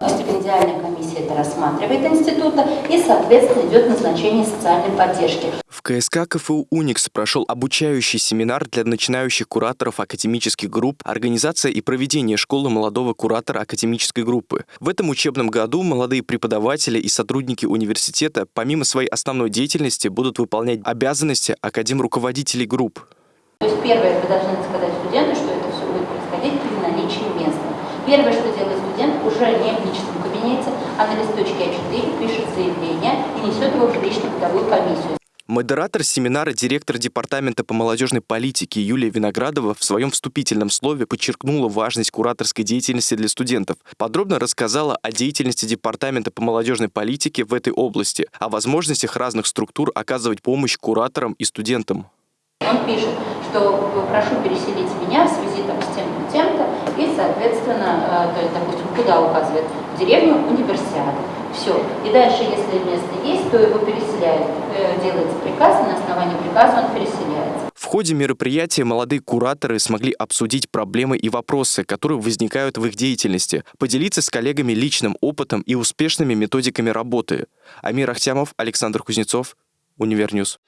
Стипендиальная комиссия это рассматривает института и, соответственно, идет назначение социальной поддержки. В КСК КФУ «Уникс» прошел обучающий семинар для начинающих кураторов академических групп, организация и проведение школы молодого куратора академической группы. В этом учебном году молодые преподаватели и сотрудники университета помимо своей основной деятельности будут выполнять обязанности академ-руководителей групп. То есть первое, вы должны сказать студенту, что это все будет происходить при наличии места. Первое, что делает студент, уже не в личном кабинете, а на листочке А4 пишет заявление и несет его в жилищно-бытовую комиссию. Модератор семинара, директор Департамента по молодежной политике Юлия Виноградова в своем вступительном слове подчеркнула важность кураторской деятельности для студентов. Подробно рассказала о деятельности Департамента по молодежной политике в этой области, о возможностях разных структур оказывать помощь кураторам и студентам. Он пишет, что прошу переселить меня в связи там, с тем-то, тем-то, соответственно, э, то есть, допустим, куда указывает? Деревню универсиады. Все. И дальше, если место есть, то его переселяют. Э, делается приказ, и на основании приказа он переселяется. В ходе мероприятия молодые кураторы смогли обсудить проблемы и вопросы, которые возникают в их деятельности, поделиться с коллегами личным опытом и успешными методиками работы. Амир Ахтямов, Александр Кузнецов, Универньюз.